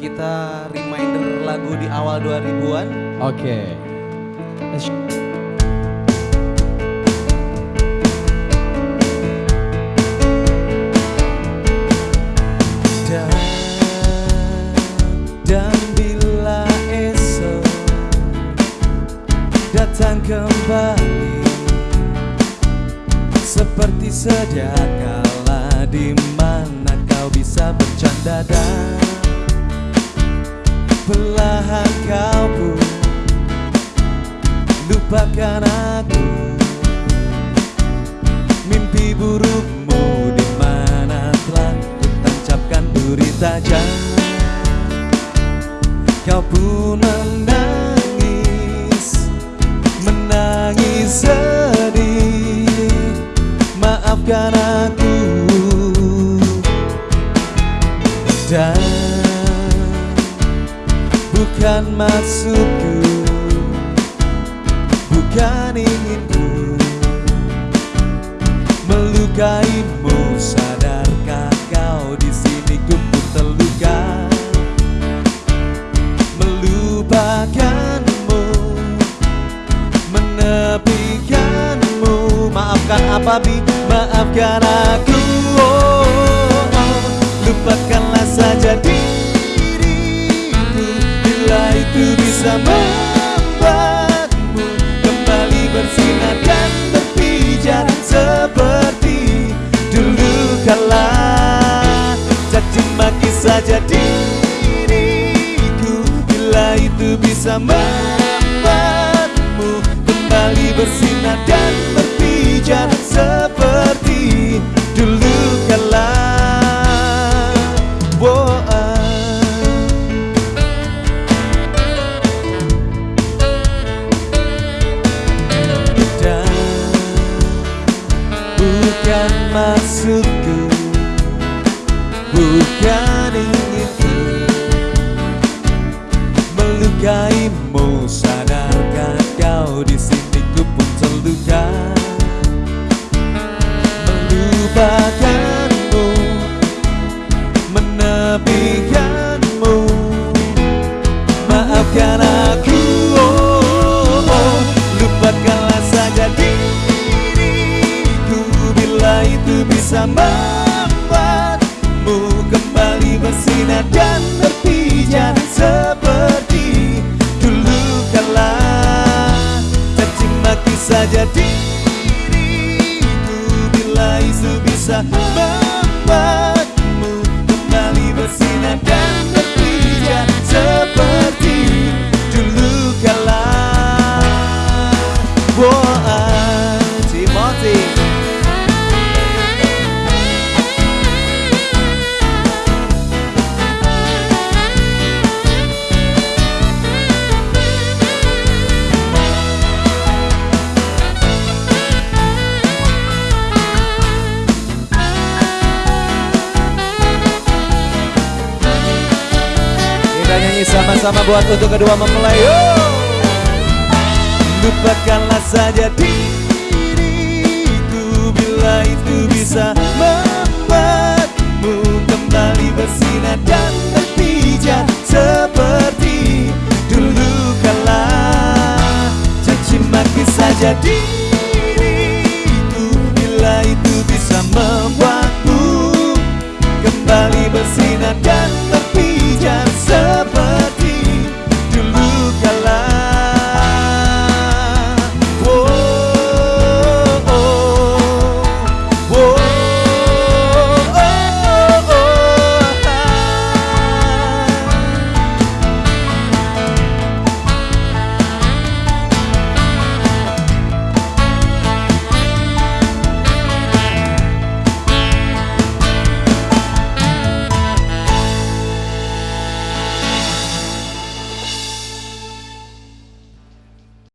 kita reminder lagu di awal 2000-an. Oke. Dan, dan bila esok datang kembali seperti sedia kala di mana kau bisa bercanda dan belahan kau pun lupakan aku. Mimpi burukmu di mana telah kutancapkan duri tajam kau pun menangis menangis sedih. Maafkan aku. Dan bukan maksudku. Bukan inginku. Melukaimu sadarkah kau di sini? Ku pun terluka. Melupakanmu. Menepikanmu. Maafkan apa bi maafkan aku. Oh, oh. lupakanlah saja diriku bisa membuatmu kembali bersinar dan berpijar seperti dulu kala. Caci maki saja diriku bila itu bisa membuatmu maksudku bukan inginku melukaimu. Sadarkah kau di sini saja diriku bila itu bisa sama-sama buat untuk kedua mempelai oh. Lupakanlah saja diriku Bila itu bisa membuatmu kembali bersinar dan berpijak Seperti dulu kala Caci maki saja diriku Bila itu bisa membuatmu kembali bersinar dan